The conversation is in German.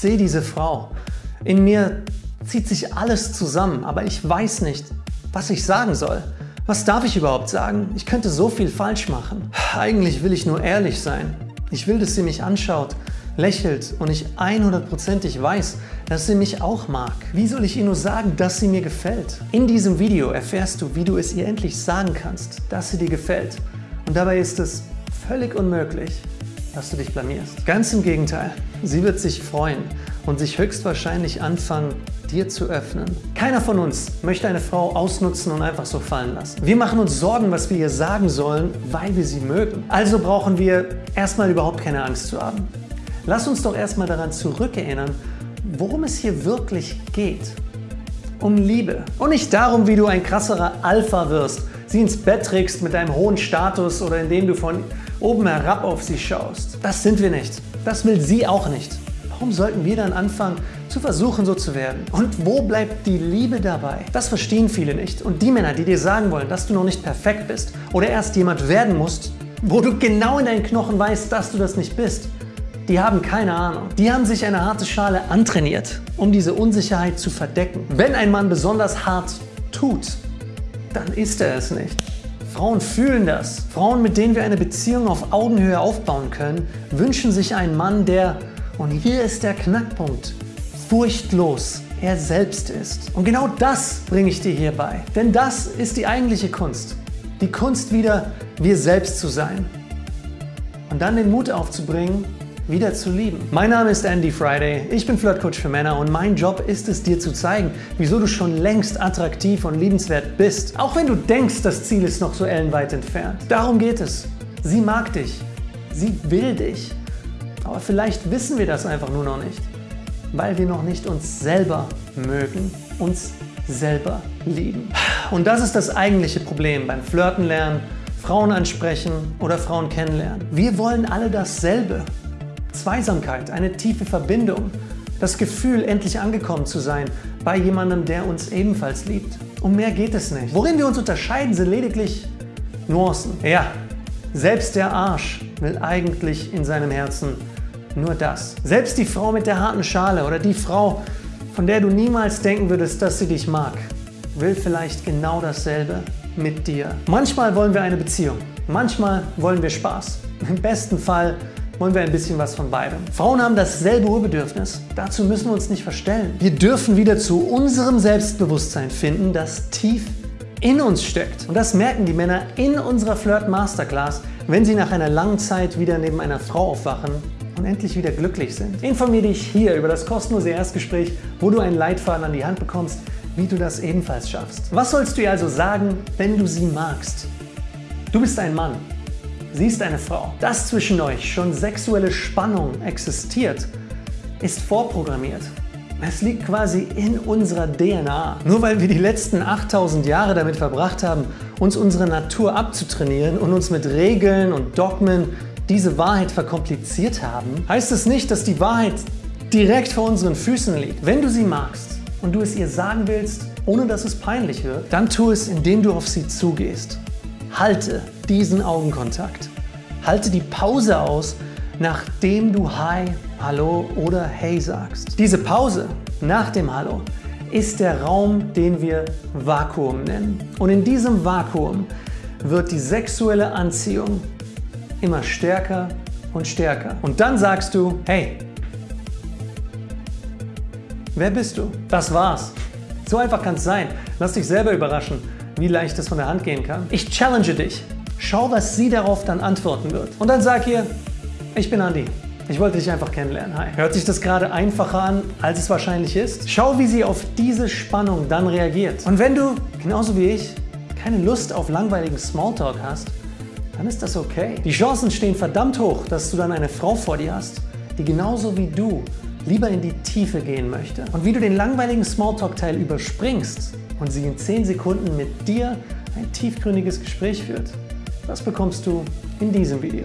sehe diese Frau. In mir zieht sich alles zusammen, aber ich weiß nicht, was ich sagen soll. Was darf ich überhaupt sagen? Ich könnte so viel falsch machen. Eigentlich will ich nur ehrlich sein. Ich will, dass sie mich anschaut, lächelt und ich 100%ig weiß, dass sie mich auch mag. Wie soll ich ihr nur sagen, dass sie mir gefällt? In diesem Video erfährst du, wie du es ihr endlich sagen kannst, dass sie dir gefällt. Und dabei ist es völlig unmöglich, dass du dich blamierst. Ganz im Gegenteil, sie wird sich freuen und sich höchstwahrscheinlich anfangen, dir zu öffnen. Keiner von uns möchte eine Frau ausnutzen und einfach so fallen lassen. Wir machen uns Sorgen, was wir ihr sagen sollen, weil wir sie mögen. Also brauchen wir erstmal überhaupt keine Angst zu haben. Lass uns doch erstmal daran zurückerinnern, worum es hier wirklich geht. Um Liebe. Und nicht darum, wie du ein krasserer Alpha wirst, sie ins Bett trägst mit deinem hohen Status oder indem du von oben herab auf sie schaust. Das sind wir nicht. Das will sie auch nicht. Warum sollten wir dann anfangen, zu versuchen, so zu werden? Und wo bleibt die Liebe dabei? Das verstehen viele nicht. Und die Männer, die dir sagen wollen, dass du noch nicht perfekt bist oder erst jemand werden musst, wo du genau in deinen Knochen weißt, dass du das nicht bist, die haben keine Ahnung. Die haben sich eine harte Schale antrainiert, um diese Unsicherheit zu verdecken. Wenn ein Mann besonders hart tut, dann ist er es nicht. Frauen fühlen das. Frauen, mit denen wir eine Beziehung auf Augenhöhe aufbauen können, wünschen sich einen Mann, der und hier ist der Knackpunkt. Furchtlos er selbst ist. Und genau das bringe ich dir hier bei. Denn das ist die eigentliche Kunst. Die Kunst wieder wir selbst zu sein. Und dann den Mut aufzubringen, wieder zu lieben. Mein Name ist Andy Friday, ich bin Flirtcoach für Männer und mein Job ist es dir zu zeigen, wieso du schon längst attraktiv und liebenswert bist. Auch wenn du denkst, das Ziel ist noch so ellenweit entfernt. Darum geht es. Sie mag dich. Sie will dich. Aber vielleicht wissen wir das einfach nur noch nicht, weil wir noch nicht uns selber mögen, uns selber lieben. Und das ist das eigentliche Problem beim Flirten lernen, Frauen ansprechen oder Frauen kennenlernen. Wir wollen alle dasselbe. Zweisamkeit, eine tiefe Verbindung, das Gefühl, endlich angekommen zu sein bei jemandem, der uns ebenfalls liebt. Um mehr geht es nicht. Worin wir uns unterscheiden, sind lediglich Nuancen. Ja, selbst der Arsch will eigentlich in seinem Herzen nur das. Selbst die Frau mit der harten Schale oder die Frau, von der du niemals denken würdest, dass sie dich mag, will vielleicht genau dasselbe mit dir. Manchmal wollen wir eine Beziehung, manchmal wollen wir Spaß. Im besten Fall wollen wir ein bisschen was von beidem. Frauen haben dasselbe Urbedürfnis. Dazu müssen wir uns nicht verstellen. Wir dürfen wieder zu unserem Selbstbewusstsein finden, das tief in uns steckt. Und das merken die Männer in unserer Flirt Masterclass, wenn sie nach einer langen Zeit wieder neben einer Frau aufwachen und endlich wieder glücklich sind. Informiere dich hier über das kostenlose Erstgespräch, wo du einen Leitfaden an die Hand bekommst, wie du das ebenfalls schaffst. Was sollst du ihr also sagen, wenn du sie magst? Du bist ein Mann, sie ist eine Frau. Dass zwischen euch schon sexuelle Spannung existiert, ist vorprogrammiert. Es liegt quasi in unserer DNA. Nur weil wir die letzten 8000 Jahre damit verbracht haben, uns unsere Natur abzutrainieren und uns mit Regeln und Dogmen diese Wahrheit verkompliziert haben, heißt es nicht, dass die Wahrheit direkt vor unseren Füßen liegt. Wenn du sie magst und du es ihr sagen willst, ohne dass es peinlich wird, dann tu es, indem du auf sie zugehst. Halte diesen Augenkontakt. Halte die Pause aus, nachdem du Hi, Hallo oder Hey sagst. Diese Pause nach dem Hallo ist der Raum, den wir Vakuum nennen. Und in diesem Vakuum wird die sexuelle Anziehung immer stärker und stärker. Und dann sagst du, hey, wer bist du? Das war's. So einfach kann es sein. Lass dich selber überraschen, wie leicht es von der Hand gehen kann. Ich challenge dich. Schau, was sie darauf dann antworten wird. Und dann sag ihr, ich bin Andi. Ich wollte dich einfach kennenlernen. Hi. Hört sich das gerade einfacher an, als es wahrscheinlich ist? Schau, wie sie auf diese Spannung dann reagiert. Und wenn du, genauso wie ich, keine Lust auf langweiligen Smalltalk hast, dann ist das okay. Die Chancen stehen verdammt hoch, dass du dann eine Frau vor dir hast, die genauso wie du lieber in die Tiefe gehen möchte. Und wie du den langweiligen Smalltalk-Teil überspringst und sie in 10 Sekunden mit dir ein tiefgründiges Gespräch führt, das bekommst du in diesem Video.